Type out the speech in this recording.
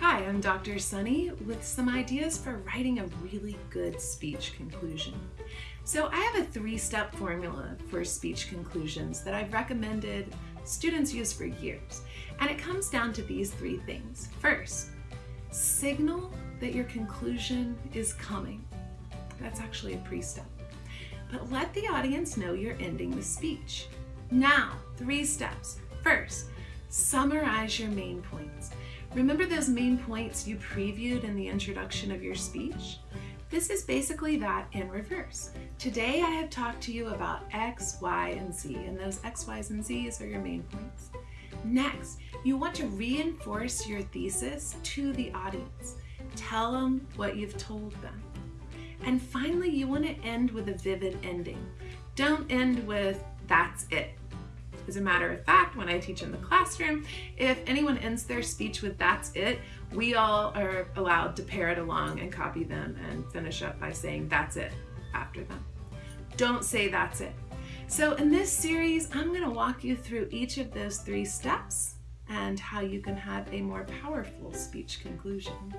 Hi, I'm Dr. Sunny with some ideas for writing a really good speech conclusion. So I have a three-step formula for speech conclusions that I've recommended students use for years. And it comes down to these three things. First, signal that your conclusion is coming. That's actually a pre-step. But let the audience know you're ending the speech. Now, three steps. First, summarize your main points. Remember those main points you previewed in the introduction of your speech? This is basically that in reverse. Today I have talked to you about X, Y, and Z, and those X, Y's, and Z's are your main points. Next, you want to reinforce your thesis to the audience. Tell them what you've told them. And finally, you want to end with a vivid ending. Don't end with, that's it. As a matter of fact, when I teach in the classroom, if anyone ends their speech with that's it, we all are allowed to parrot along and copy them and finish up by saying that's it after them. Don't say that's it. So in this series, I'm gonna walk you through each of those three steps and how you can have a more powerful speech conclusion.